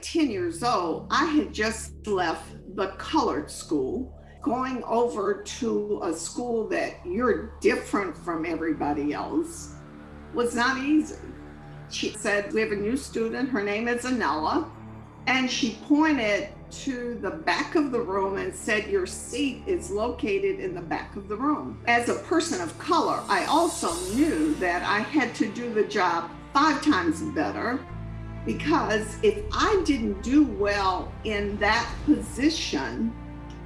at 10 years old, I had just left the colored school, going over to a school that you're different from everybody else was not easy. She said, We have a new student. Her name is Anella. And she pointed to the back of the room and said, Your seat is located in the back of the room. As a person of color, I also knew that I had to do the job five times better because if I didn't do well in that position,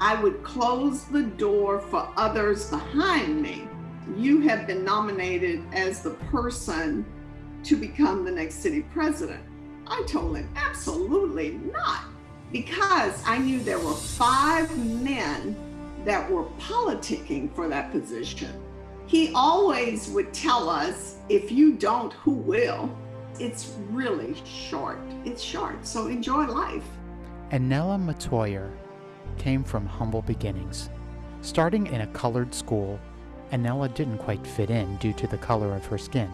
I would close the door for others behind me. You have been nominated as the person to become the next city president. I told him, absolutely not, because I knew there were five men that were politicking for that position. He always would tell us, if you don't, who will? It's really short. It's short, so enjoy life. Anella Metoyer came from humble beginnings. Starting in a colored school, Anella didn't quite fit in due to the color of her skin.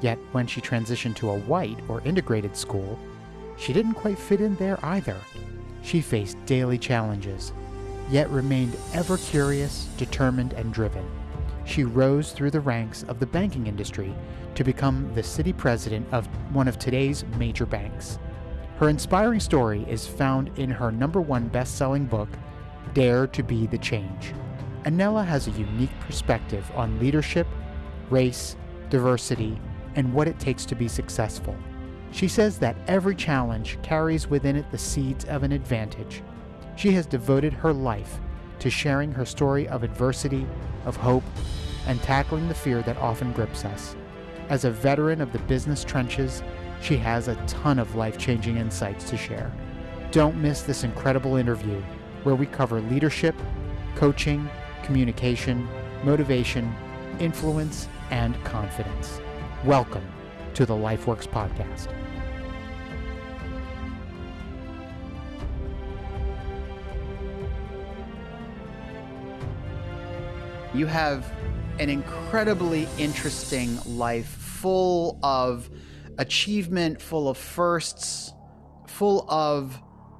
Yet when she transitioned to a white or integrated school, she didn't quite fit in there either. She faced daily challenges, yet remained ever curious, determined, and driven. She rose through the ranks of the banking industry to become the city president of one of today's major banks. Her inspiring story is found in her number one best selling book, Dare to Be the Change. Anella has a unique perspective on leadership, race, diversity, and what it takes to be successful. She says that every challenge carries within it the seeds of an advantage. She has devoted her life to sharing her story of adversity, of hope, and tackling the fear that often grips us. As a veteran of the business trenches, she has a ton of life changing insights to share. Don't miss this incredible interview where we cover leadership, coaching, communication, motivation, influence, and confidence. Welcome to the LifeWorks Podcast. You have an incredibly interesting life full of achievement, full of firsts, full of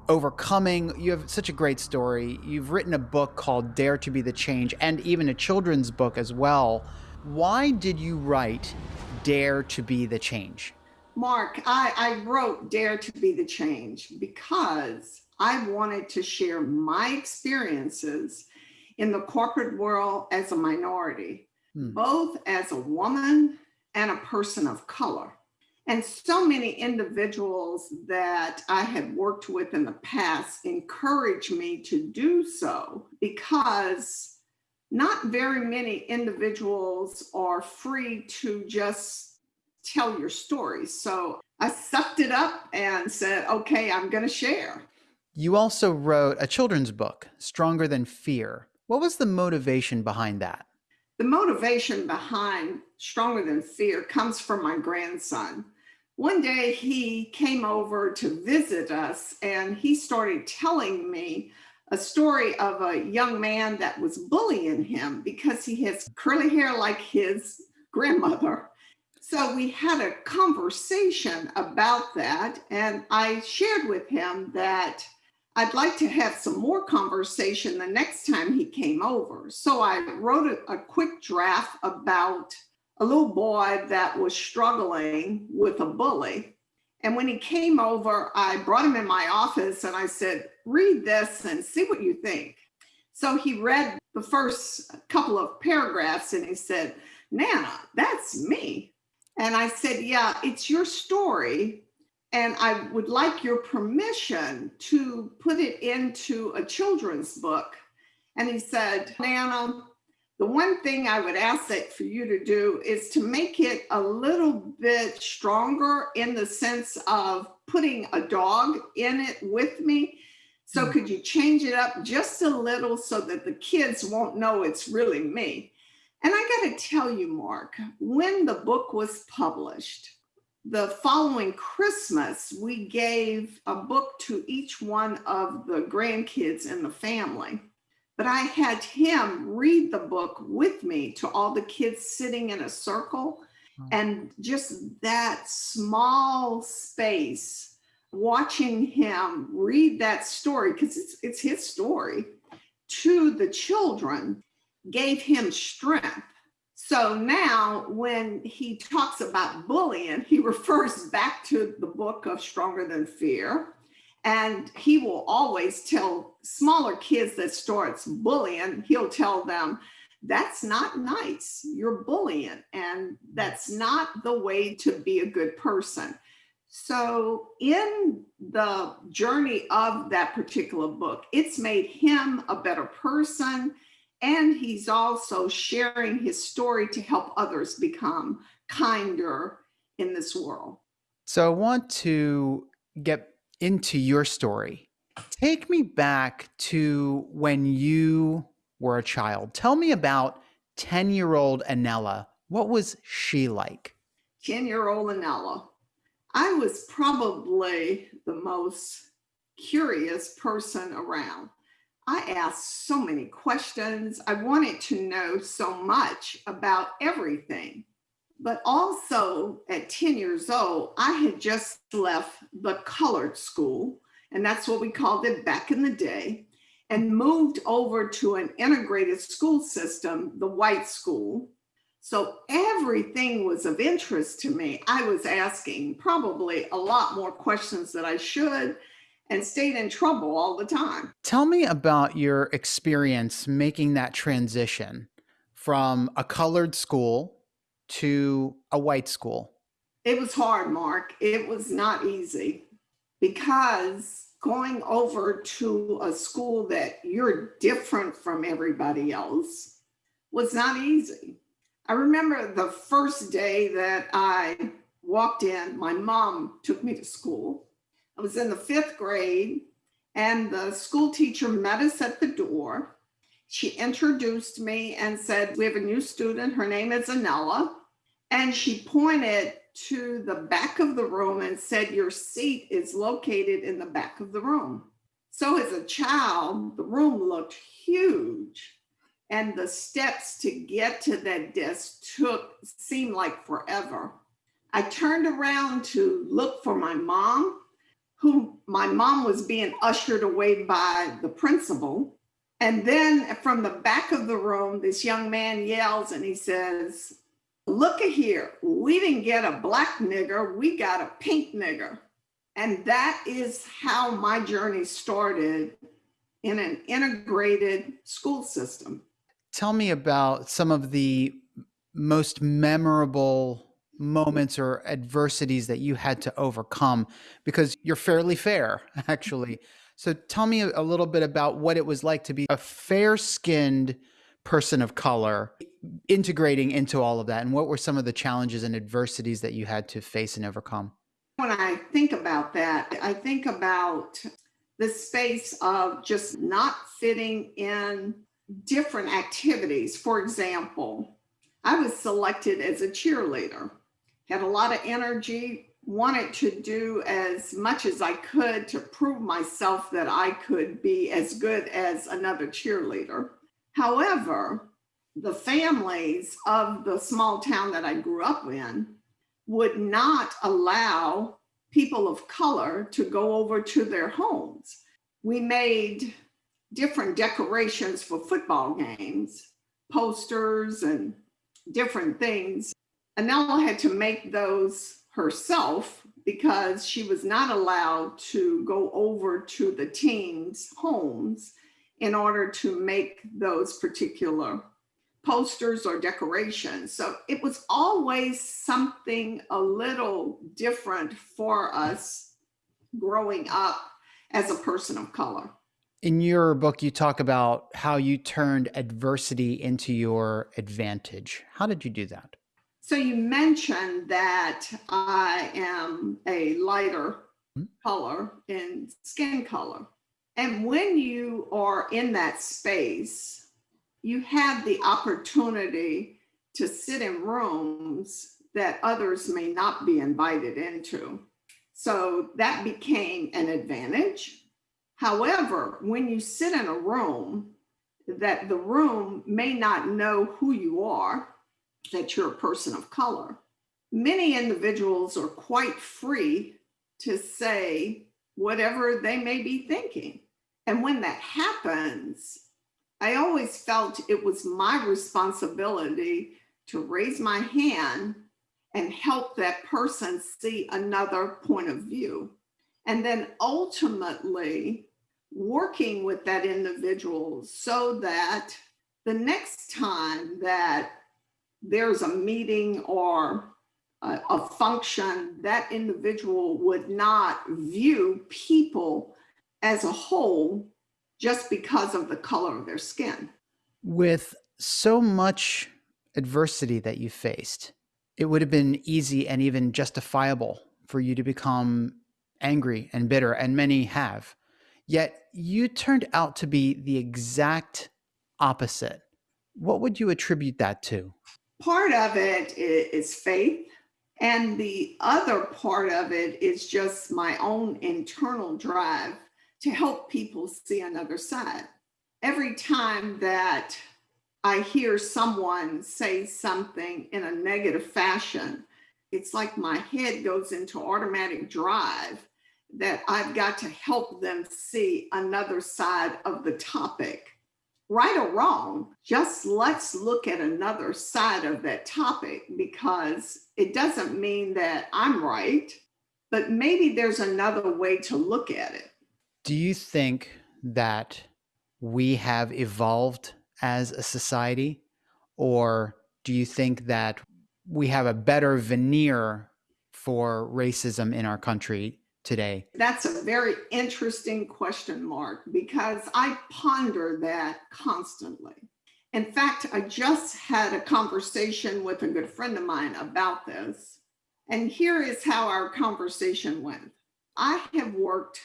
overcoming. You have such a great story. You've written a book called Dare to Be the Change and even a children's book as well. Why did you write Dare to Be the Change? Mark, I, I wrote Dare to Be the Change because I wanted to share my experiences in the corporate world as a minority, hmm. both as a woman and a person of color. And so many individuals that I had worked with in the past encouraged me to do so because not very many individuals are free to just tell your story. So I sucked it up and said, okay, I'm going to share. You also wrote a children's book, Stronger Than Fear. What was the motivation behind that? The motivation behind Stronger Than Fear comes from my grandson one day he came over to visit us and he started telling me a story of a young man that was bullying him because he has curly hair like his grandmother. So we had a conversation about that, and I shared with him that I'd like to have some more conversation the next time he came over. So I wrote a, a quick draft about a little boy that was struggling with a bully. And when he came over, I brought him in my office and I said, read this and see what you think. So he read the first couple of paragraphs and he said, Nana, that's me. And I said, Yeah, it's your story. And I would like your permission to put it into a children's book. And he said, Nana, the one thing I would ask that for you to do is to make it a little bit stronger in the sense of putting a dog in it with me. So, mm. could you change it up just a little so that the kids won't know it's really me? And I got to tell you, Mark, when the book was published, the following Christmas, we gave a book to each one of the grandkids in the family. But I had him read the book with me to all the kids sitting in a circle. And just that small space watching him read that story, because it's, it's his story, to the children gave him strength. So now when he talks about bullying, he refers back to the book of Stronger Than Fear. And he will always tell smaller kids that starts bullying, he'll tell them, that's not nice. You're bullying, and that's not the way to be a good person. So, in the journey of that particular book, it's made him a better person. And he's also sharing his story to help others become kinder in this world. So, I want to get into your story. Take me back to when you were a child. Tell me about 10 year old Anella. What was she like? 10 year old Anella. I was probably the most curious person around. I asked so many questions. I wanted to know so much about everything. But also at 10 years old, I had just left the colored school, and that's what we called it back in the day and moved over to an integrated school system, the white school. So everything was of interest to me. I was asking probably a lot more questions than I should and stayed in trouble all the time. Tell me about your experience making that transition from a colored school to a white school. It was hard, Mark. It was not easy because going over to a school that you're different from everybody else was not easy. I remember the first day that I walked in, my mom took me to school. I was in the fifth grade, and the school teacher met us at the door. She introduced me and said, We have a new student. Her name is Anella. And she pointed to the back of the room and said, Your seat is located in the back of the room. So, as a child, the room looked huge, and the steps to get to that desk took seemed like forever. I turned around to look for my mom, who my mom was being ushered away by the principal. And then from the back of the room, this young man yells and he says, look at here, we didn't get a black nigger, we got a pink nigger. And that is how my journey started in an integrated school system. Tell me about some of the most memorable moments or adversities that you had to overcome because you're fairly fair, actually. So tell me a little bit about what it was like to be a fair skinned person of color integrating into all of that and what were some of the challenges and adversities that you had to face and overcome? When i think about that i think about the space of just not fitting in different activities. For example i was selected as a cheerleader had a lot of energy wanted to do as much as i could to prove myself that i could be as good as another cheerleader However, the families of the small town that I grew up in would not allow people of color to go over to their homes. We made different decorations for football games, posters and different things. Anella had to make those herself because she was not allowed to go over to the teens' homes in order to make those particular posters or decorations. So it was always something a little different for us growing up as a person of color. In your book, you talk about how you turned adversity into your advantage. How did you do that? So you mentioned that I am a lighter mm-hmm. color in skin color. And when you are in that space, you have the opportunity to sit in rooms that others may not be invited into. So that became an advantage. However, when you sit in a room that the room may not know who you are, that you're a person of color, many individuals are quite free to say whatever they may be thinking. And when that happens, I always felt it was my responsibility to raise my hand and help that person see another point of view. And then ultimately working with that individual so that the next time that there's a meeting or a, a function, that individual would not view people as a whole just because of the color of their skin. With so much adversity that you faced, it would have been easy and even justifiable for you to become angry and bitter, and many have. Yet you turned out to be the exact opposite. What would you attribute that to? Part of it is faith. And the other part of it is just my own internal drive to help people see another side. Every time that I hear someone say something in a negative fashion, it's like my head goes into automatic drive that I've got to help them see another side of the topic. Right or wrong, just let's look at another side of that topic because it doesn't mean that I'm right, but maybe there's another way to look at it. Do you think that we have evolved as a society? Or do you think that we have a better veneer for racism in our country today? That's a very interesting question, Mark, because I ponder that constantly. In fact, I just had a conversation with a good friend of mine about this. And here is how our conversation went. I have worked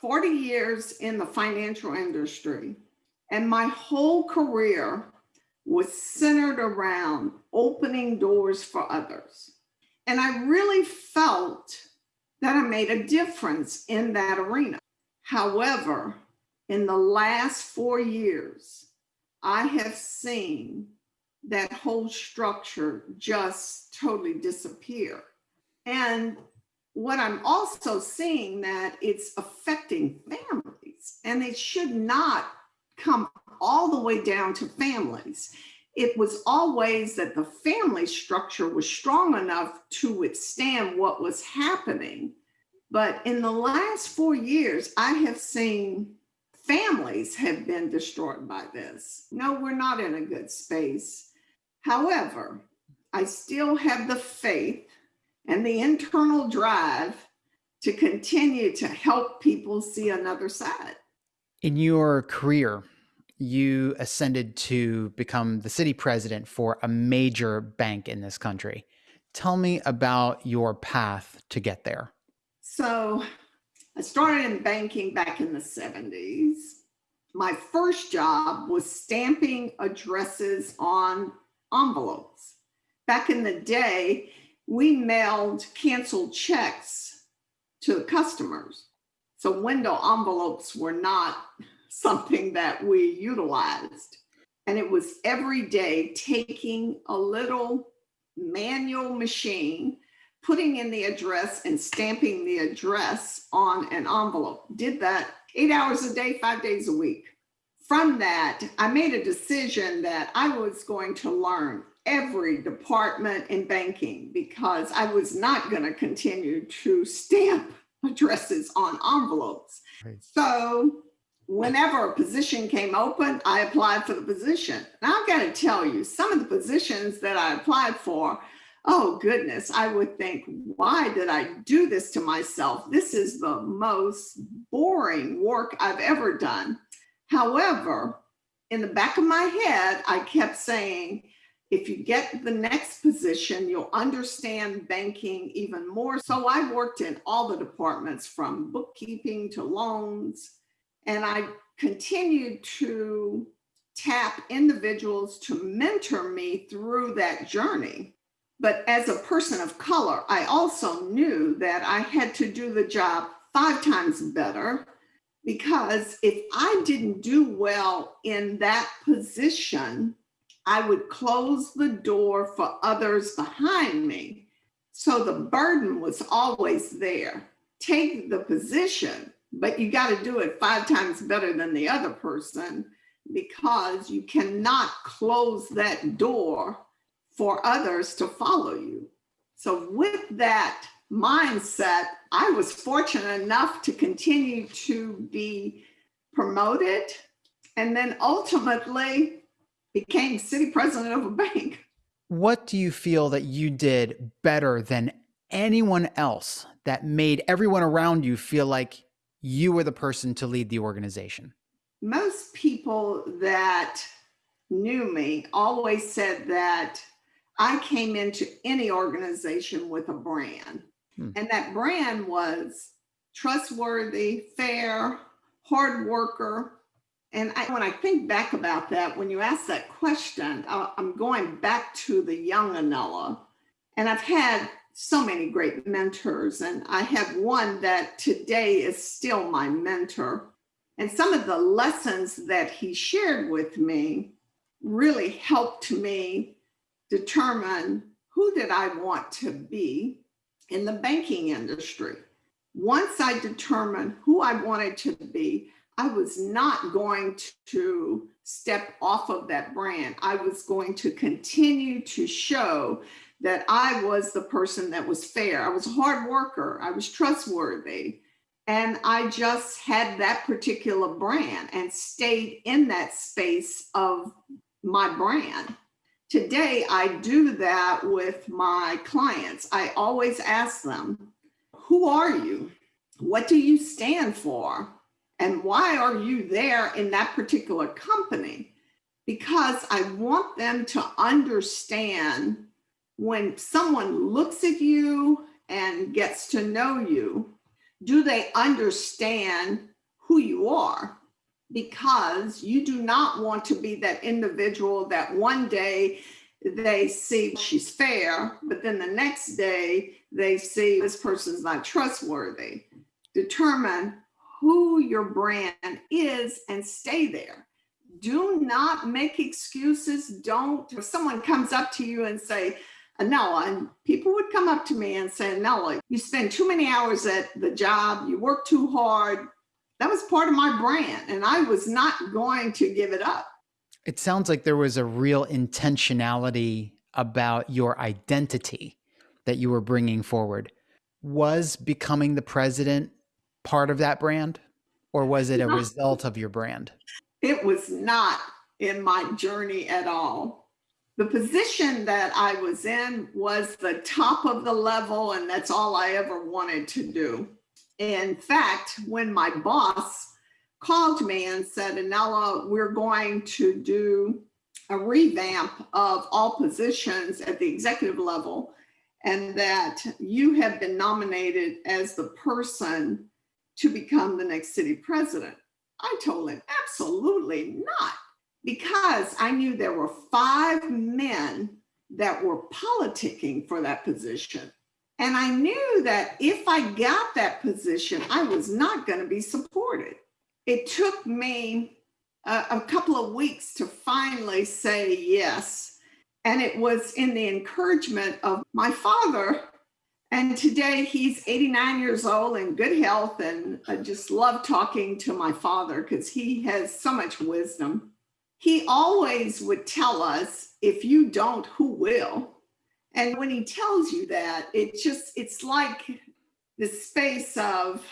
40 years in the financial industry, and my whole career was centered around opening doors for others. And I really felt that I made a difference in that arena. However, in the last four years, I have seen that whole structure just totally disappear. And what I'm also seeing that it's affecting families and it should not come all the way down to families. It was always that the family structure was strong enough to withstand what was happening. But in the last four years, I have seen families have been destroyed by this. No, we're not in a good space. However, I still have the faith and the internal drive to continue to help people see another side. In your career, you ascended to become the city president for a major bank in this country. Tell me about your path to get there. So, I started in banking back in the 70s. My first job was stamping addresses on envelopes. Back in the day, we mailed canceled checks to customers. So window envelopes were not something that we utilized. And it was every day taking a little manual machine, putting in the address and stamping the address on an envelope. Did that eight hours a day, five days a week. From that, I made a decision that I was going to learn every department in banking because I was not going to continue to stamp addresses on envelopes. Right. So whenever a position came open, I applied for the position. Now I've got to tell you, some of the positions that I applied for, oh goodness, I would think, why did I do this to myself? This is the most boring work I've ever done. However, in the back of my head, I kept saying, if you get the next position, you'll understand banking even more. So I worked in all the departments from bookkeeping to loans, and I continued to tap individuals to mentor me through that journey. But as a person of color, I also knew that I had to do the job five times better because if I didn't do well in that position, I would close the door for others behind me. So the burden was always there take the position, but you got to do it five times better than the other person because you cannot close that door for others to follow you. So with that mindset, I was fortunate enough to continue to be promoted and then ultimately became city president of a bank. What do you feel that you did better than anyone else that made everyone around you feel like you were the person to lead the organization? Most people that knew me always said that I came into any organization with a brand. Hmm. And that brand was trustworthy, fair, hard worker. And I, when I think back about that, when you ask that question, I'm going back to the young Anela. And I've had so many great mentors, and I have one that today is still my mentor. And some of the lessons that he shared with me really helped me determine who did I want to be in the banking industry. Once I determined who I wanted to be, I was not going to step off of that brand. I was going to continue to show that I was the person that was fair. I was a hard worker. I was trustworthy. And I just had that particular brand and stayed in that space of my brand. Today, I do that with my clients. I always ask them, who are you? What do you stand for? And why are you there in that particular company? Because I want them to understand when someone looks at you and gets to know you, do they understand who you are? because you do not want to be that individual that one day they see she's fair, but then the next day they see this person's not trustworthy. Determine who your brand is and stay there. Do not make excuses. Don't, if someone comes up to you and say, Anela, and people would come up to me and say, Anela, you spend too many hours at the job, you work too hard, that was part of my brand and I was not going to give it up. It sounds like there was a real intentionality about your identity that you were bringing forward. Was becoming the president part of that brand or was it a result of your brand? It was not in my journey at all. The position that I was in was the top of the level, and that's all I ever wanted to do. In fact, when my boss called me and said, Anela, we're going to do a revamp of all positions at the executive level, and that you have been nominated as the person to become the next city president. I told him, absolutely not, because I knew there were five men that were politicking for that position. And I knew that if I got that position, I was not going to be supported. It took me a, a, couple of weeks to finally say yes. And it was in the encouragement of my father. And today he's 89 years old in good health. And I just love talking to my father because he has so much wisdom. He always would tell us, if you don't, who will? And when he tells you that, it just, it's like the space of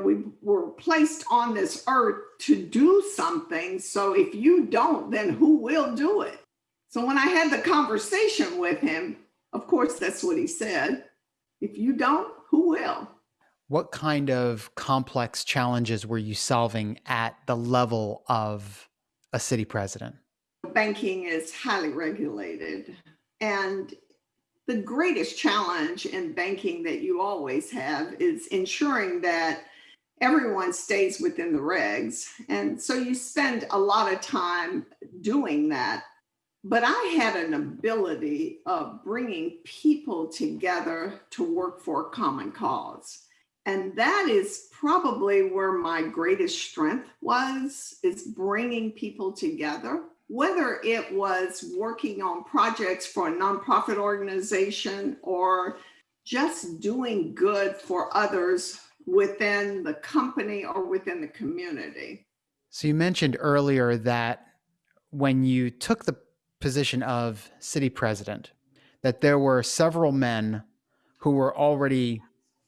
we were placed on this earth to do something. So if you don't, then who will do it? So when I had the conversation with him, of course, that's what he said. If you don't, who will? What kind of complex challenges were you solving at the level of a city president? Banking is highly regulated. And the greatest challenge in banking that you always have is ensuring that everyone stays within the regs. And so you spend a lot of time doing that. But I had an ability of bringing people together to work for a common cause. And that is probably where my greatest strength was, is bringing people together whether it was working on projects for a nonprofit organization or just doing good for others within the company or within the community. So you mentioned earlier that when you took the position of city president, that there were several men who were already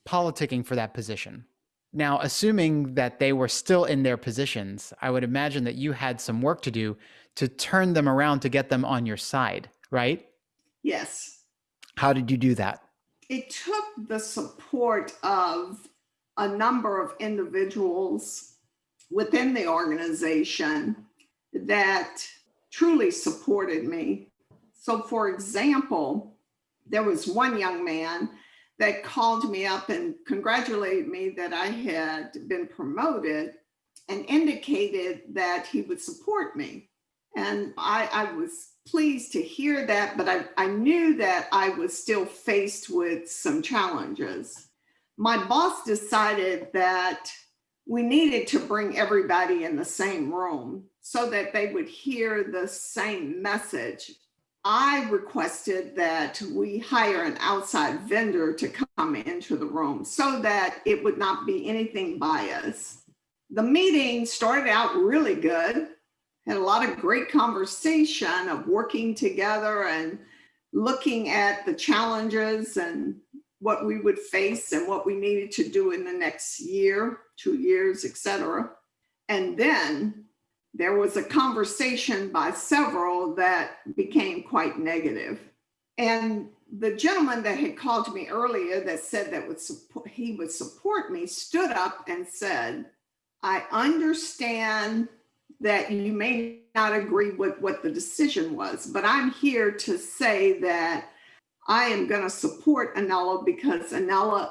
politicking for that position. Now, assuming that they were still in their positions, I would imagine that you had some work to do to turn them around to get them on your side, right? Yes. How did you do that? It took the support of a number of individuals within the organization that truly supported me. So, for example, there was one young man that called me up and congratulated me that I had been promoted and indicated that he would support me. And I, I was pleased to hear that, but I, I knew that I was still faced with some challenges. My boss decided that we needed to bring everybody in the same room so that they would hear the same message. I requested that we hire an outside vendor to come into the room so that it would not be anything biased. The meeting started out really good had a lot of great conversation of working together and looking at the challenges and what we would face and what we needed to do in the next year, two years, etc. And then there was a conversation by several that became quite negative. And the gentleman that had called me earlier that said that would support, he would support me stood up and said, I understand that you may not agree with what the decision was, but I'm here to say that I am going to support Anela because Anela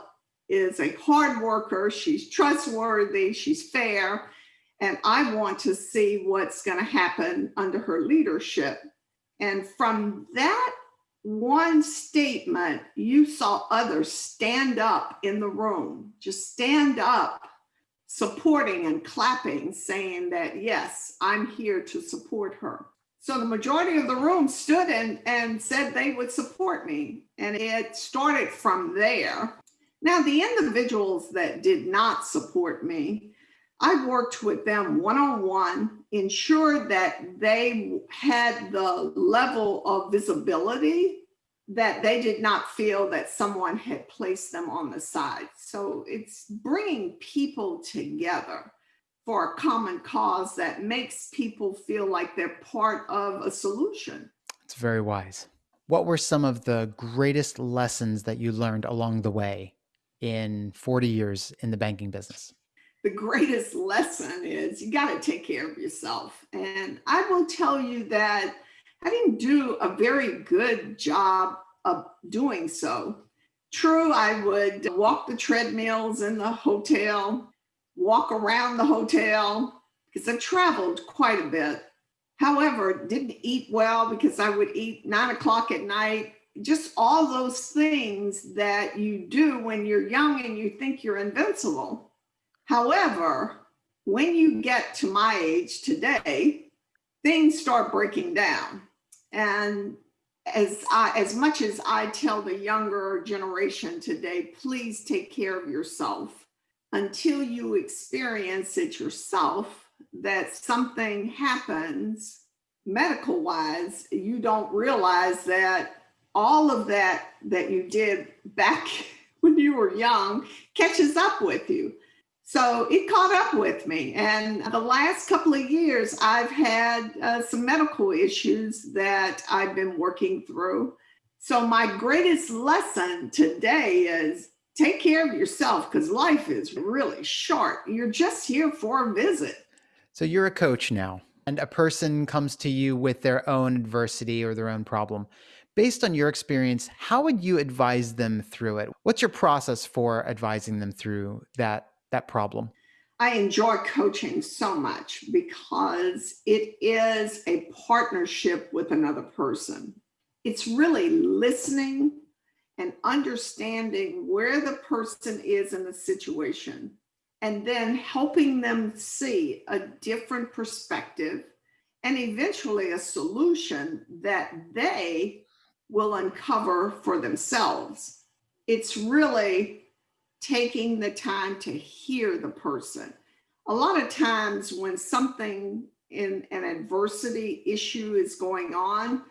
is a hard worker. She's trustworthy. She's fair. And I want to see what's going to happen under her leadership. And from that one statement, you saw others stand up in the room, just stand up supporting and clapping, saying that, yes, I'm here to support her. So the majority of the room stood and, and said they would support me. And it started from there. Now, the individuals that did not support me, I worked with them one on one, ensured that they had the level of visibility that they did not feel that someone had placed them on the side. So it's bringing people together for a common cause that makes people feel like they're part of a solution. It's very wise. What were some of the greatest lessons that you learned along the way in 40 years in the banking business? The greatest lesson is you got to take care of yourself. And I will tell you that I didn't do a very good job of doing so. True, I would walk the treadmills in the hotel, walk around the hotel, because I traveled quite a bit. However, didn't eat well because I would eat nine o'clock at night. Just all those things that you do when you're young and you think you're invincible. However, when you get to my age today, things start breaking down. And as I, as much as I tell the younger generation today, please take care of yourself until you experience it yourself that something happens medical wise, you don't realize that all of that that you did back when you were young catches up with you. So it caught up with me. And the last couple of years, I've had uh, some medical issues that I've been working through. So my greatest lesson today is take care of yourself because life is really short. You're just here for a visit. So you're a coach now, and a person comes to you with their own adversity or their own problem. Based on your experience, how would you advise them through it? What's your process for advising them through that that problem? I enjoy coaching so much because it is a partnership with another person. It's really listening and understanding where the person is in the situation and then helping them see a different perspective and eventually a solution that they will uncover for themselves. It's really taking the time to hear the person. A lot of times when something in an adversity issue is going on,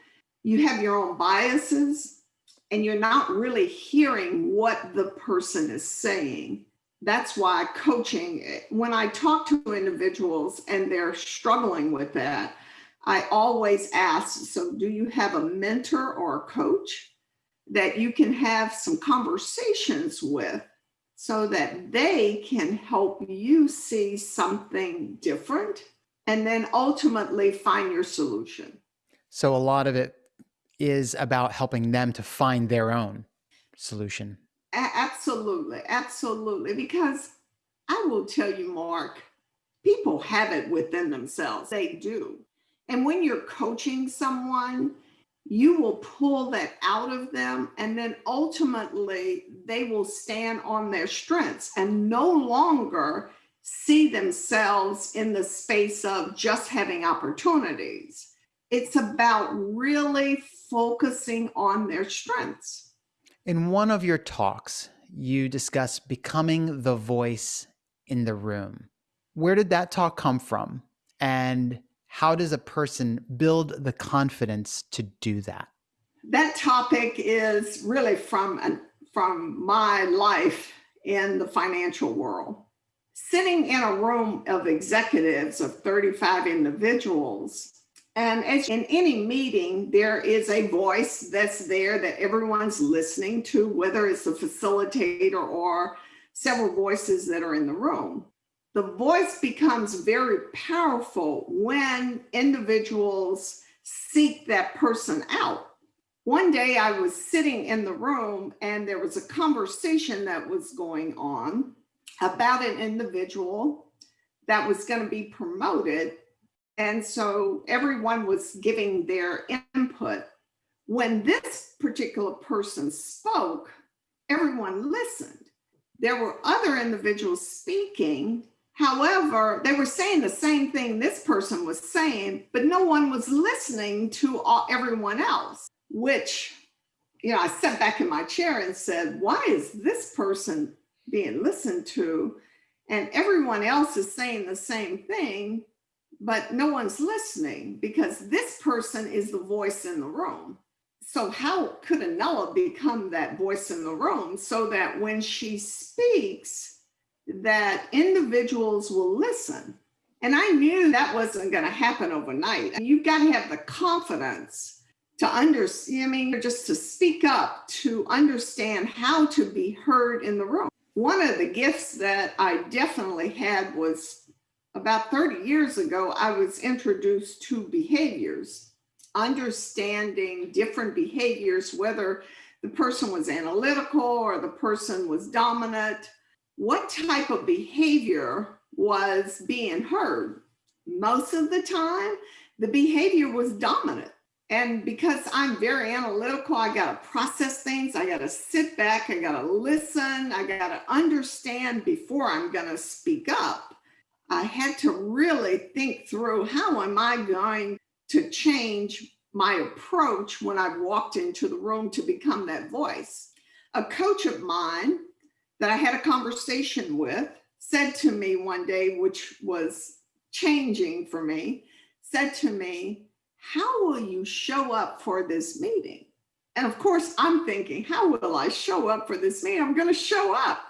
you have your own biases and you're not really hearing what the person is saying. That's why coaching, when I talk to individuals and they're struggling with that, I always ask, so do you have a mentor or a coach that you can have some conversations with so that they can help you see something different and then ultimately find your solution. So a lot of it is about helping them to find their own solution. Absolutely. Absolutely. Because I will tell you, Mark, people have it within themselves. They do. And when you're coaching someone, you will pull that out of them and then ultimately they will stand on their strengths and no longer see themselves in the space of just having opportunities. It's about really focusing on their strengths. In one of your talks, you discuss becoming the voice in the room. Where did that talk come from? And how does a person build the confidence to do that? That topic is really from, from my life in the financial world. Sitting in a room of executives of 35 individuals, and as in any meeting, there is a voice that's there that everyone's listening to, whether it's a facilitator or several voices that are in the room the voice becomes very powerful when individuals seek that person out. One day I was sitting in the room and there was a conversation that was going on about an individual that was going to be promoted. And so everyone was giving their input. When this particular person spoke, everyone listened. There were other individuals speaking However, they were saying the same thing this person was saying, but no one was listening to all, everyone else, which, you know, I sat back in my chair and said, why is this person being listened to? And everyone else is saying the same thing, but no one's listening because this person is the voice in the room. So how could Anela become that voice in the room so that when she speaks, that individuals will listen. And I knew that wasn't going to happen overnight. You've got to have the confidence to understand, I mean, just to speak up, to understand how to be heard in the room. One of the gifts that I definitely had was about 30 years ago, I was introduced to behaviors, understanding different behaviors, whether the person was analytical or the person was dominant, what type of behavior was being heard. Most of the time, the behavior was dominant. And because I'm very analytical, I got to process things. I got to sit back. I got to listen. I got to understand before I'm going to speak up. I had to really think through how am I going to change my approach when I walked into the room to become that voice. A coach of mine that I had a conversation with said to me one day, which was changing for me, said to me, how will you show up for this meeting? And of course, I'm thinking, how will I show up for this meeting? I'm going to show up.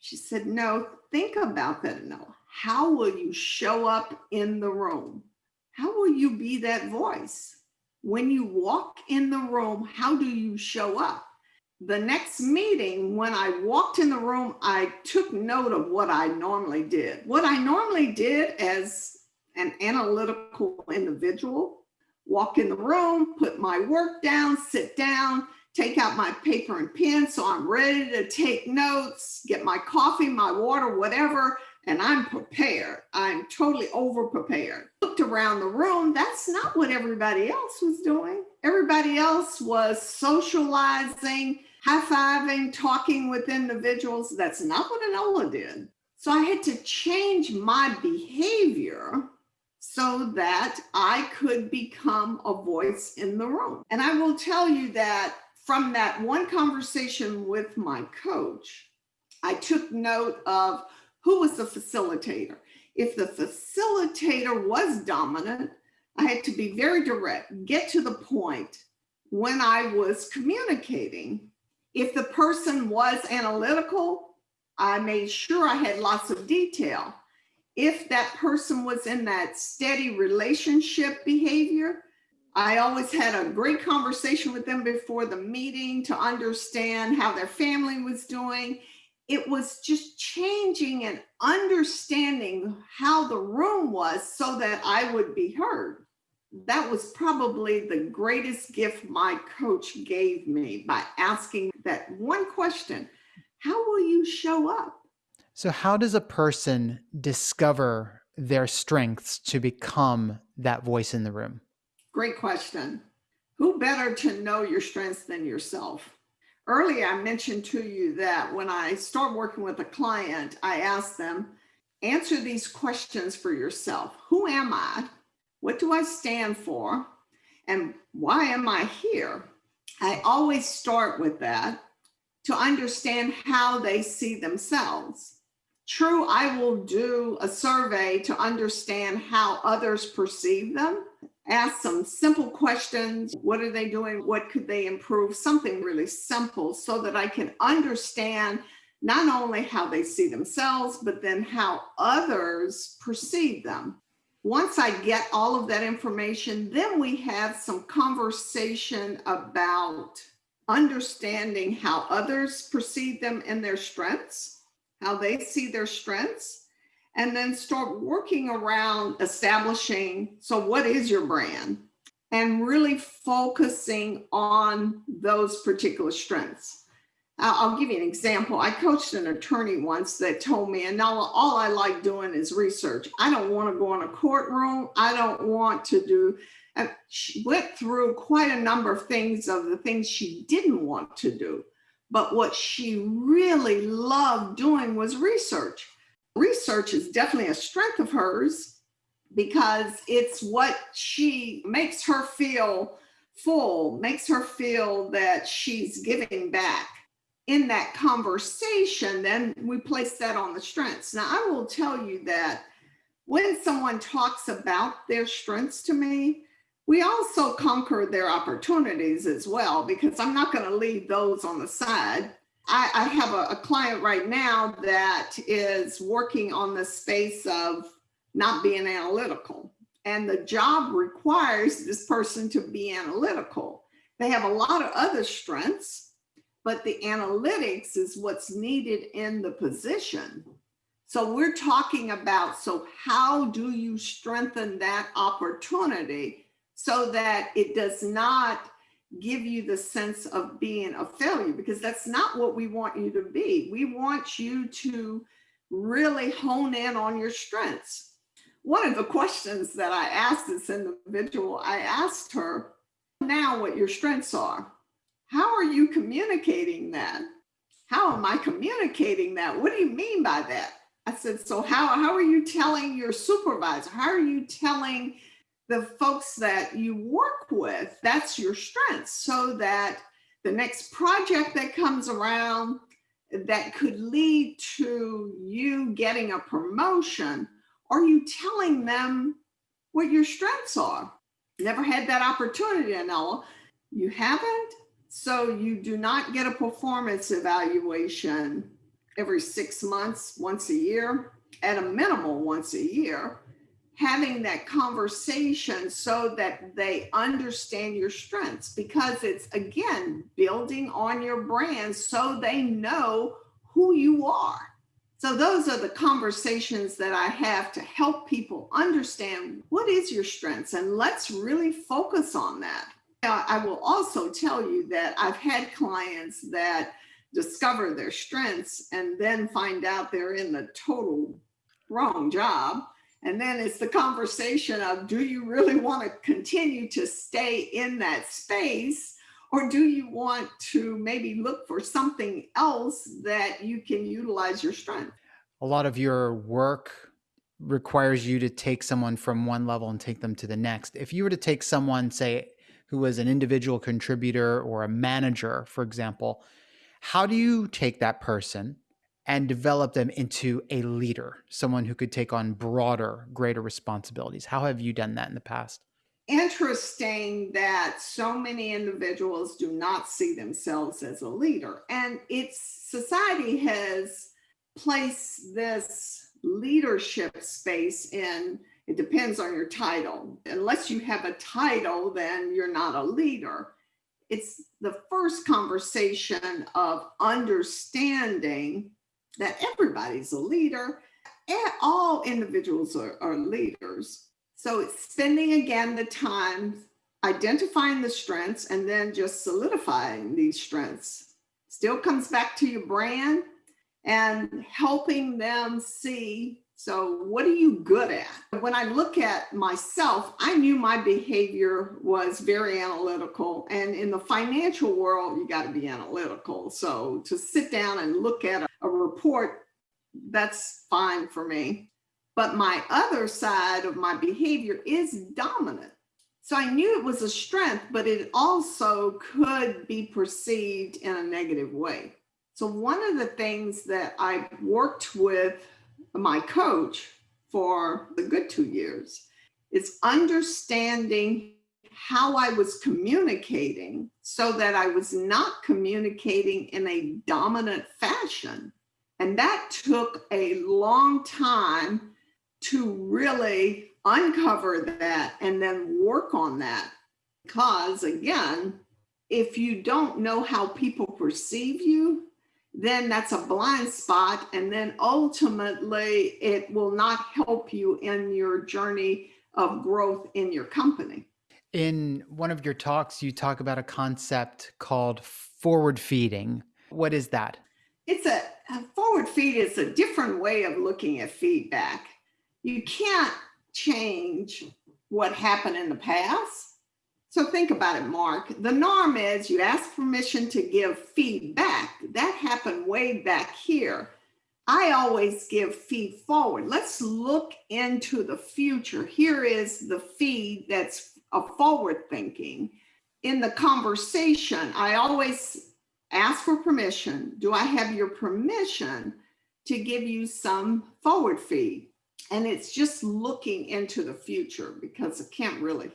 She said, no, think about that. No, how will you show up in the room? How will you be that voice? When you walk in the room, how do you show up? The next meeting, when I walked in the room, I took note of what I normally did. What I normally did as an analytical individual, walk in the room, put my work down, sit down, take out my paper and pen. So I'm ready to take notes, get my coffee, my water, whatever, and I'm prepared. I'm totally over prepared. Looked around the room. That's not what everybody else was doing. Everybody else was socializing, high-fiving, talking with individuals. That's not what Anela did. So I had to change my behavior so that I could become a voice in the room. And I will tell you that from that one conversation with my coach, I took note of who was the facilitator. If the facilitator was dominant, I had to be very direct, get to the point when I was communicating. If the person was analytical, I made sure I had lots of detail. If that person was in that steady relationship behavior, I always had a great conversation with them before the meeting to understand how their family was doing. It was just changing and understanding how the room was so that I would be heard. That was probably the greatest gift my coach gave me by asking that one question How will you show up? So, how does a person discover their strengths to become that voice in the room? Great question. Who better to know your strengths than yourself? Earlier, I mentioned to you that when I start working with a client, I ask them, answer these questions for yourself. Who am I? What do I stand for? And why am I here? I always start with that to understand how they see themselves. True, I will do a survey to understand how others perceive them ask some simple questions. What are they doing? What could they improve? Something really simple so that I can understand not only how they see themselves, but then how others perceive them. Once I get all of that information, then we have some conversation about understanding how others perceive them and their strengths, how they see their strengths, and then start working around establishing so what is your brand? And really focusing on those particular strengths I'll give you an example. I coached an attorney once that told me, and now all I like doing is research. I don't want to go in a courtroom. I don't want to do. And she went through quite a number of things of the things she didn't want to do. But what she really loved doing was research research is definitely a strength of hers because it's what she makes her feel full, makes her feel that she's giving back. In that conversation, then we place that on the strengths. Now, I will tell you that when someone talks about their strengths to me, we also conquer their opportunities as well, because I'm not going to leave those on the side. I, I have a, a client right now that is working on the space of not being analytical. And the job requires this person to be analytical. They have a lot of other strengths, but the analytics is what's needed in the position. So we're talking about so how do you strengthen that opportunity so that it does not give you the sense of being a failure because that's not what we want you to be. We want you to really hone in on your strengths. One of the questions that I asked this individual, I asked her now what your strengths are. How are you communicating that? How am I communicating that? What do you mean by that? I said, so how, how are you telling your supervisor? How are you telling the folks that you work with, that's your strength, so that the next project that comes around that could lead to you getting a promotion, are you telling them what your strengths are? Never had that opportunity, Anela. You haven't? So you do not get a performance evaluation every six months, once a year, at a minimal once a year having that conversation so that they understand your strengths because it's again building on your brand so they know who you are. So those are the conversations that I have to help people understand what is your strengths and let's really focus on that. I will also tell you that I've had clients that discover their strengths and then find out they're in the total wrong job and then it's the conversation of do you really want to continue to stay in that space? Or do you want to maybe look for something else that you can utilize your strength? A lot of your work requires you to take someone from one level and take them to the next. If you were to take someone, say, who was an individual contributor or a manager, for example, how do you take that person and develop them into a leader, someone who could take on broader, greater responsibilities? How have you done that in the past? Interesting that so many individuals do not see themselves as a leader. And it's society has placed this leadership space in it depends on your title. Unless you have a title, then you're not a leader. It's the first conversation of understanding that everybody's a leader and all individuals are, are leaders. So it's spending again the time identifying the strengths and then just solidifying these strengths. Still comes back to your brand and helping them see so, what are you good at? When I look at myself, I knew my behavior was very analytical. And in the financial world, you got to be analytical. So, to sit down and look at a, report, that's fine for me. But my other side of my behavior is dominant. So, I knew it was a strength, but it also could be perceived in a negative way. So, one of the things that I worked with my coach for the good two years is understanding how I was communicating so that I was not communicating in a dominant fashion. And that took a long time to really uncover that and then work on that. Because again, if you don't know how people perceive you, then that's a blind spot. And then ultimately, it will not help you in your journey of growth in your company. In one of your talks, you talk about a concept called forward feeding. What is that? It's a, a forward feed is a different way of looking at feedback. You can't change what happened in the past so think about it, Mark. The norm is you ask permission to give feedback. That happened way back here. I always give feed forward. Let's look into the future. Here is the feed that's a forward thinking. In the conversation, I always ask for permission. Do I have your permission to give you some forward feed? And it's just looking into the future because I can't really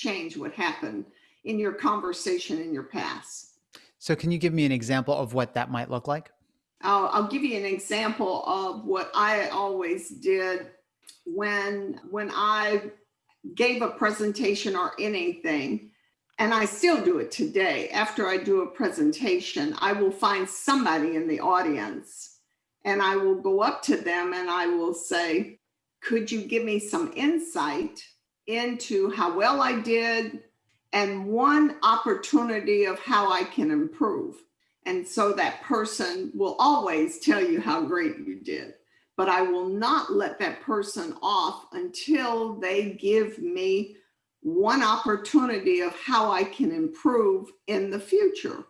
change what happened in your conversation in your past. So, can you give me an example of what that might look like? I'll, I'll give you an example of what I always did when when I gave a presentation or anything, and I still do it today. After I do a presentation, I will find somebody in the audience and I will go up to them and I will say, Could you give me some insight into how well I did and one opportunity of how I can improve. And so that person will always tell you how great you did. But I will not let that person off until they give me one opportunity of how I can improve in the future.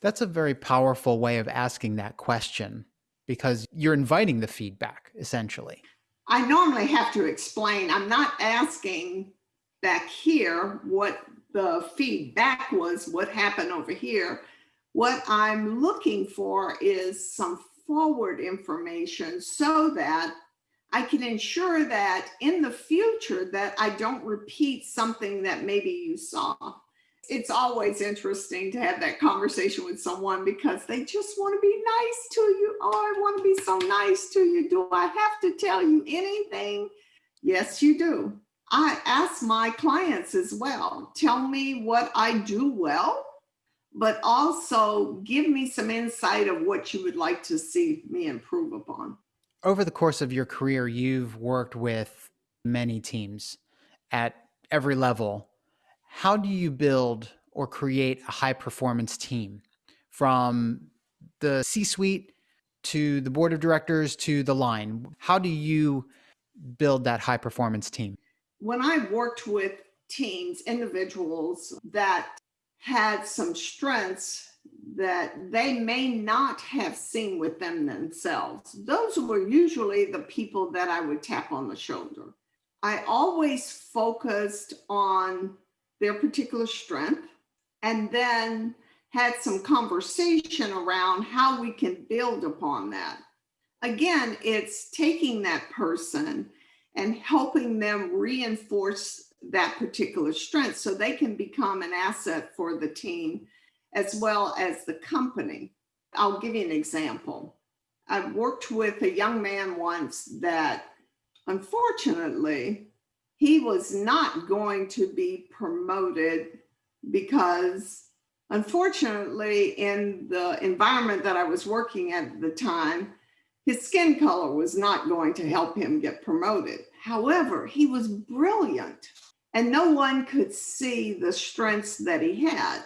That's a very powerful way of asking that question because you're inviting the feedback essentially. I normally have to explain, I'm not asking back here what the feedback was, what happened over here. What I'm looking for is some forward information so that I can ensure that in the future that I don't repeat something that maybe you saw. It's always interesting to have that conversation with someone because they just want to be nice to you. Oh, I want to be so nice to you. Do I have to tell you anything? Yes, you do. I ask my clients as well, tell me what I do well, but also give me some insight of what you would like to see me improve upon. Over the course of your career, you've worked with many teams at every level. How do you build or create a high performance team from the C suite to the board of directors to the line? How do you build that high performance team? when I worked with teams, individuals that had some strengths that they may not have seen with them themselves, those were usually the people that I would tap on the shoulder. I always focused on their particular strength and then had some conversation around how we can build upon that. again, it's taking that person and helping them reinforce that particular strength so they can become an asset for the team as well as the company. I'll give you an example. I worked with a young man once that unfortunately he was not going to be promoted because unfortunately in the environment that I was working at the time, his skin color was not going to help him get promoted. However, he was brilliant and no one could see the strengths that he had.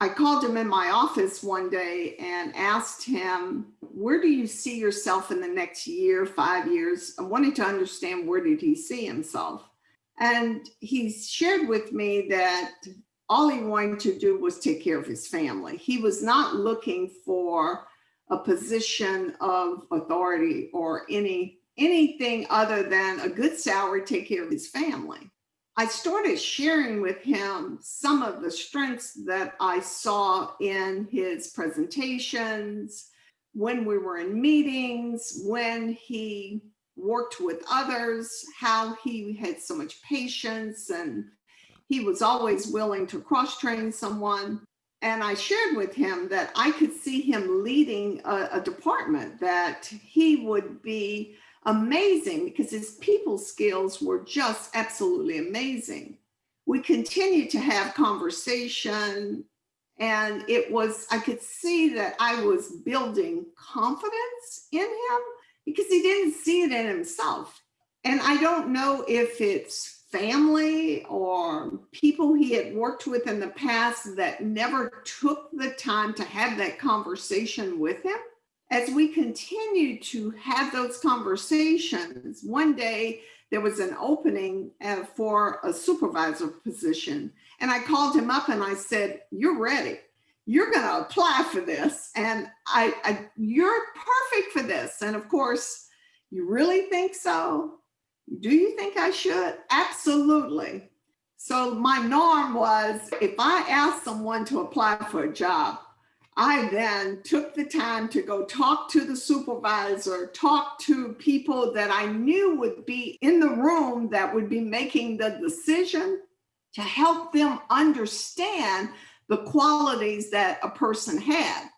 I called him in my office one day and asked him, where do you see yourself in the next year, five years? I wanted to understand where did he see himself? And he shared with me that all he wanted to do was take care of his family. He was not looking for a position of authority or any anything other than a good salary, to take care of his family. I started sharing with him some of the strengths that I saw in his presentations, when we were in meetings, when he worked with others, how he had so much patience and he was always willing to cross train someone. And I shared with him that I could see him leading a, a department, that he would be amazing because his people skills were just absolutely amazing. We continued to have conversation and it was, I could see that I was building confidence in him because he didn't see it in himself. And I don't know if it's family or people he had worked with in the past that never took the time to have that conversation with him as we continued to have those conversations, one day there was an opening uh, for a supervisor position. And I called him up and I said, you're ready. You're going to apply for this. And I, I, you're perfect for this. And of course, you really think so? Do you think I should? Absolutely. So my norm was if I asked someone to apply for a job, I then took the time to go talk to the supervisor, talk to people that I knew would be in the room that would be making the decision to help them understand the qualities that a person had.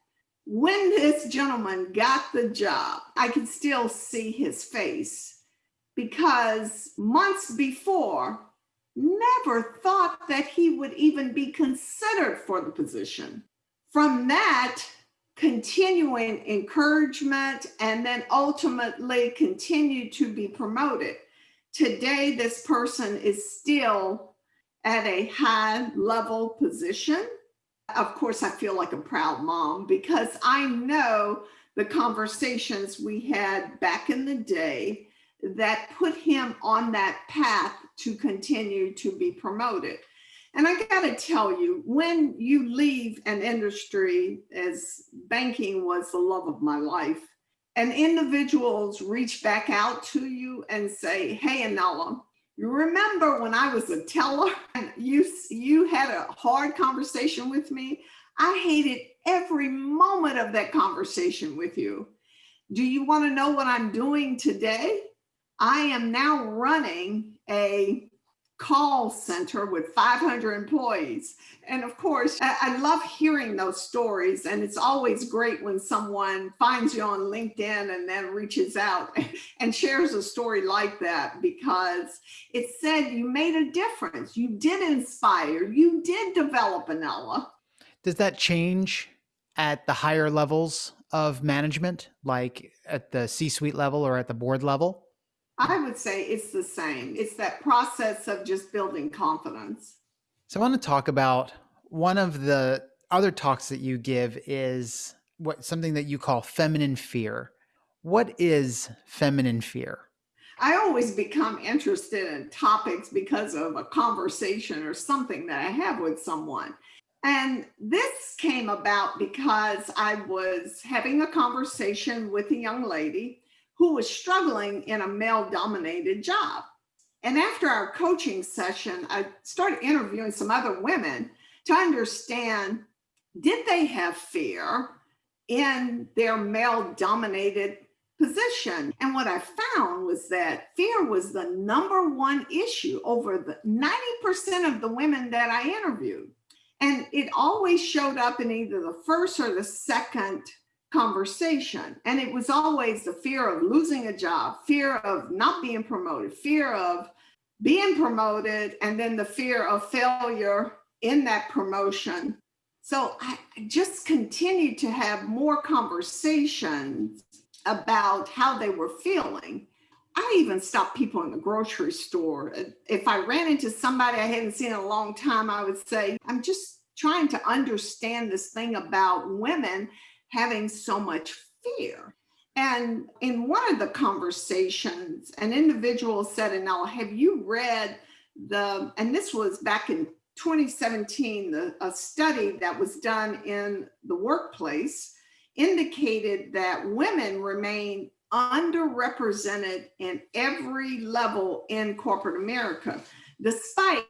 When this gentleman got the job, I could still see his face because months before, never thought that he would even be considered for the position from that, continuing encouragement and then ultimately continue to be promoted. Today, this person is still at a high level position. Of course, I feel like a proud mom because I know the conversations we had back in the day that put him on that path to continue to be promoted. And I got to tell you, when you leave an industry as banking was the love of my life, and individuals reach back out to you and say, hey, Anela, you remember when I was a teller and you, you had a hard conversation with me? I hated every moment of that conversation with you. Do you want to know what I'm doing today? I am now running a call center with 500 employees. And of course, I love hearing those stories. And it's always great when someone finds you on LinkedIn and then reaches out and shares a story like that because it said you made a difference. You did inspire, you did develop Anela. Does that change at the higher levels of management, like at the C-suite level or at the board level? I would say it's the same. It's that process of just building confidence. So I want to talk about one of the other talks that you give is what something that you call feminine fear. What is feminine fear? I always become interested in topics because of a conversation or something that I have with someone. And this came about because I was having a conversation with a young lady who was struggling in a male dominated job. And after our coaching session, I started interviewing some other women to understand, did they have fear in their male dominated position. And what I found was that fear was the number one issue over the 90% of the women that I interviewed. And it always showed up in either the first or the second conversation. And it was always the fear of losing a job, fear of not being promoted, fear of being promoted, and then the fear of failure in that promotion. So I just continued to have more conversations about how they were feeling. I even stopped people in the grocery store. If I ran into somebody I hadn't seen in a long time, I would say, I'm just trying to understand this thing about women having so much fear. And in one of the conversations, an individual said, Anela, have you read the, and this was back in 2017, the, a study that was done in the workplace indicated that women remain underrepresented in every level in corporate America, despite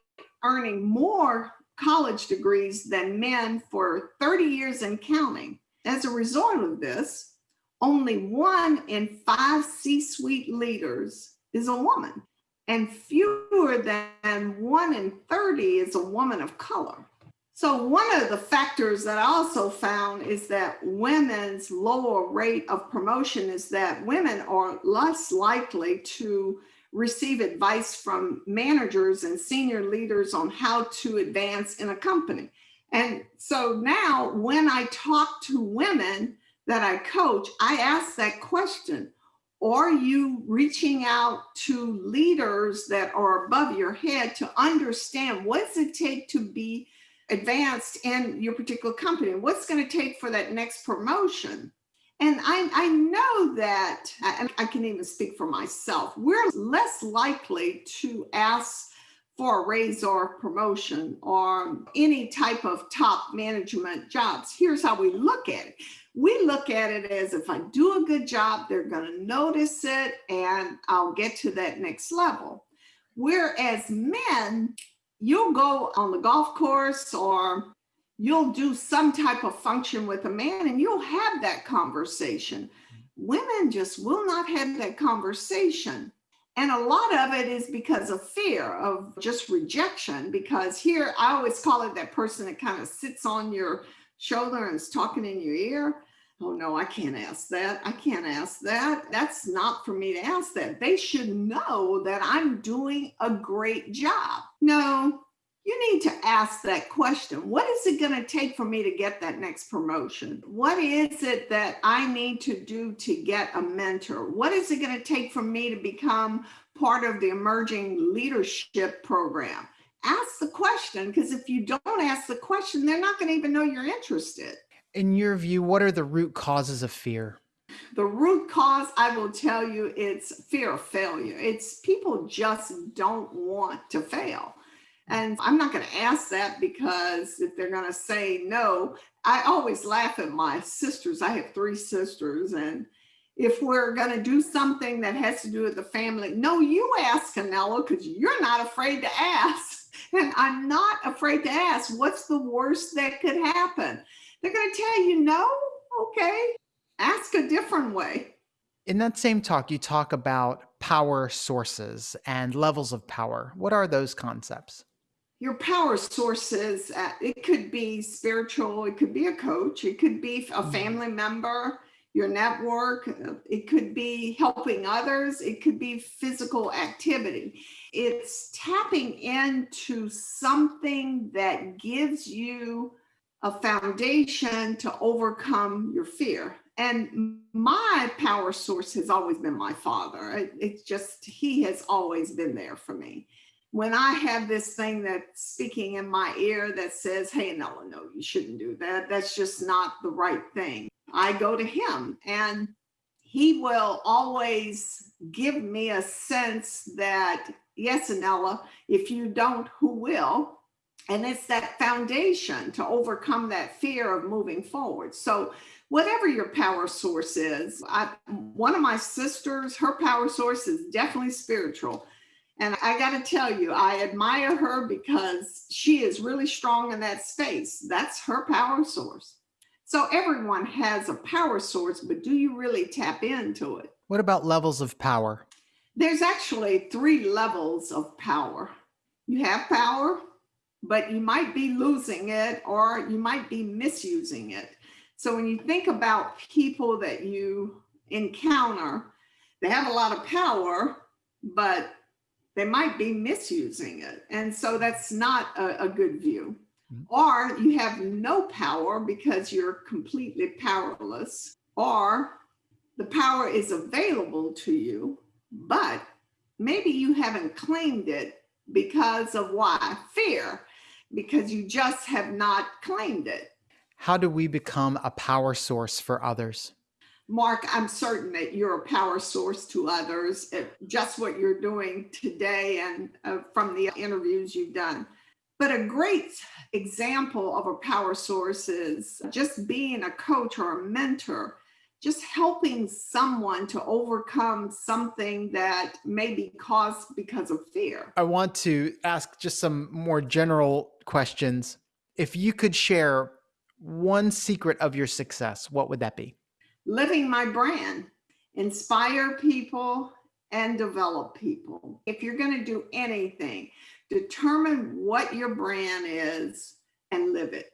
earning more college degrees than men for 30 years and counting. As a result of this, only one in five C-suite leaders is a woman and fewer than one in 30 is a woman of color. So one of the factors that I also found is that women's lower rate of promotion is that women are less likely to receive advice from managers and senior leaders on how to advance in a company. And so now when I talk to women that I coach, I ask that question, are you reaching out to leaders that are above your head to understand what does it take to be advanced in your particular company? What's going to take for that next promotion? And I, I know that, and I can even speak for myself, we're less likely to ask for a raise or promotion or any type of top management jobs. Here's how we look at it. We look at it as if I do a good job, they're going to notice it and I'll get to that next level. Whereas men, you'll go on the golf course or you'll do some type of function with a man and you'll have that conversation. Women just will not have that conversation. And a lot of it is because of fear of just rejection, because here I always call it that person that kind of sits on your shoulder and is talking in your ear. Oh no, I can't ask that. I can't ask that. That's not for me to ask that. They should know that I'm doing a great job. No, you need to ask that question. What is it going to take for me to get that next promotion? What is it that I need to do to get a mentor? What is it going to take for me to become part of the emerging leadership program? Ask the question because if you don't ask the question, they're not going to even know you're interested in your view, what are the root causes of fear? The root cause, I will tell you, it's fear of failure. It's people just don't want to fail. And I'm not going to ask that because if they're going to say no, I always laugh at my sisters. I have three sisters. And if we're going to do something that has to do with the family, no, you ask Anela because you're not afraid to ask. And I'm not afraid to ask what's the worst that could happen. They're going to tell you no. Okay, ask a different way. In that same talk, you talk about power sources and levels of power. What are those concepts? Your power sources, uh, it could be spiritual, it could be a coach, it could be a mm-hmm. family member, your network, uh, it could be helping others, it could be physical activity. It's tapping into something that gives you a foundation to overcome your fear. And my power source has always been my father. It's just, he has always been there for me. When I have this thing that's speaking in my ear that says, hey, no, no, you shouldn't do that. That's just not the right thing. I go to him and he will always give me a sense that, yes, Anela, if you don't, who will? And it's that foundation to overcome that fear of moving forward. So whatever your power source is, I, one of my sisters, her power source is definitely spiritual. And I got to tell you, I admire her because she is really strong in that space. That's her power source. So everyone has a power source, but do you really tap into it? What about levels of power? There's actually three levels of power. You have power, but you might be losing it or you might be misusing it. So when you think about people that you encounter, they have a lot of power, but they might be misusing it. And so that's not a, a good view. Mm-hmm. Or you have no power because you're completely powerless, or the power is available to you, but maybe you haven't claimed it because of why? Fear, because you just have not claimed it. How do we become a power source for others? Mark, I'm certain that you're a power source to others. Just what you're doing today and uh, from the interviews you've done. But a great example of a power source is just being a coach or a mentor, just helping someone to overcome something that may be caused because of fear. I want to ask just some more general questions. If you could share one secret of your success, what would that be? Living my brand, inspire people and develop people. If you're going to do anything, determine what your brand is and live it.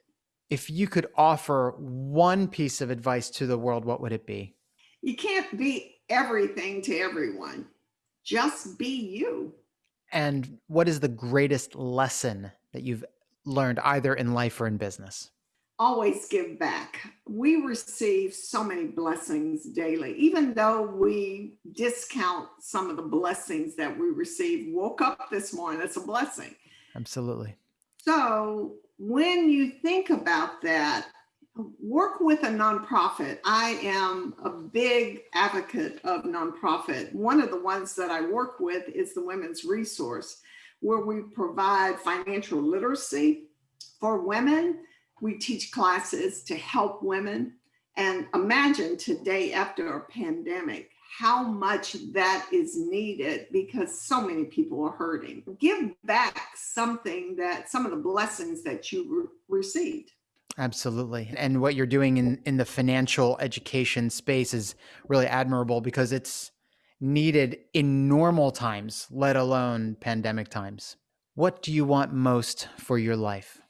If you could offer one piece of advice to the world, what would it be? You can't be everything to everyone. Just be you. And what is the greatest lesson that you've learned either in life or in business? Always give back. We receive so many blessings daily, even though we discount some of the blessings that we receive. Woke up this morning, that's a blessing. Absolutely. So when you think about that, work with a nonprofit. I am a big advocate of nonprofit. One of the ones that I work with is the Women's Resource, where we provide financial literacy for women we teach classes to help women. And imagine today after a pandemic, how much that is needed because so many people are hurting. Give back something that some of the blessings that you re received. Absolutely. And what you're doing in, in the financial education space is really admirable because it's needed in normal times, let alone pandemic times. What do you want most for your life?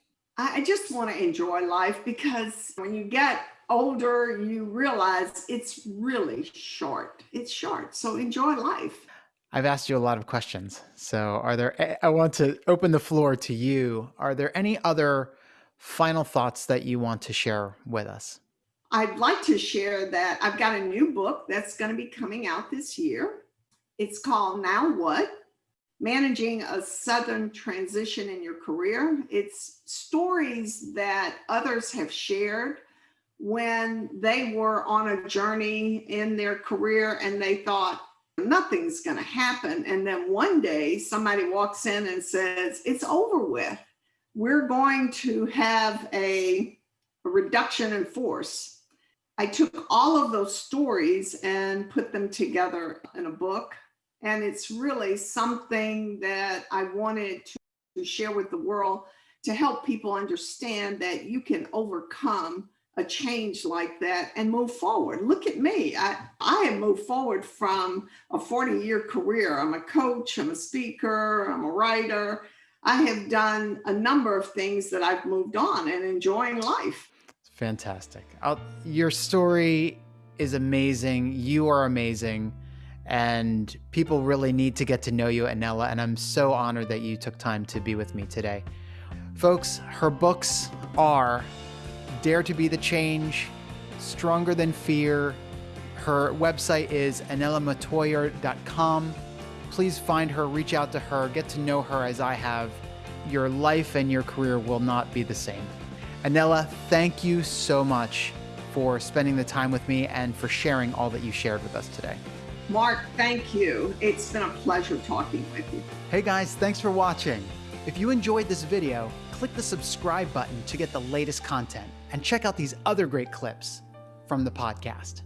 I just want to enjoy life because when you get older, you realize it's really short. It's short. So enjoy life. I've asked you a lot of questions. So are there, I want to open the floor to you. Are there any other final thoughts that you want to share with us? I'd like to share that I've got a new book that's going to be coming out this year. It's called Now What? Managing a sudden transition in your career. It's stories that others have shared when they were on a journey in their career and they thought nothing's going to happen. And then one day somebody walks in and says, it's over with. We're going to have a, a reduction in force. I took all of those stories and put them together in a book and it's really something that I wanted to share with the world to help people understand that you can overcome a change like that and move forward. Look at me. I, I have moved forward from a 40 year career. I'm a coach, I'm a speaker, I'm a writer. I have done a number of things that I've moved on and enjoying life. Fantastic. I'll, your story is amazing. You are amazing and people really need to get to know you, Anela, and I'm so honored that you took time to be with me today. Folks, her books are Dare to Be the Change, Stronger Than Fear. Her website is anelamatoyer.com. Please find her, reach out to her, get to know her as I have. Your life and your career will not be the same. Anela, thank you so much for spending the time with me and for sharing all that you shared with us today. Mark, thank you. It's been a pleasure talking with you. Hey guys, thanks for watching. If you enjoyed this video, click the subscribe button to get the latest content and check out these other great clips from the podcast.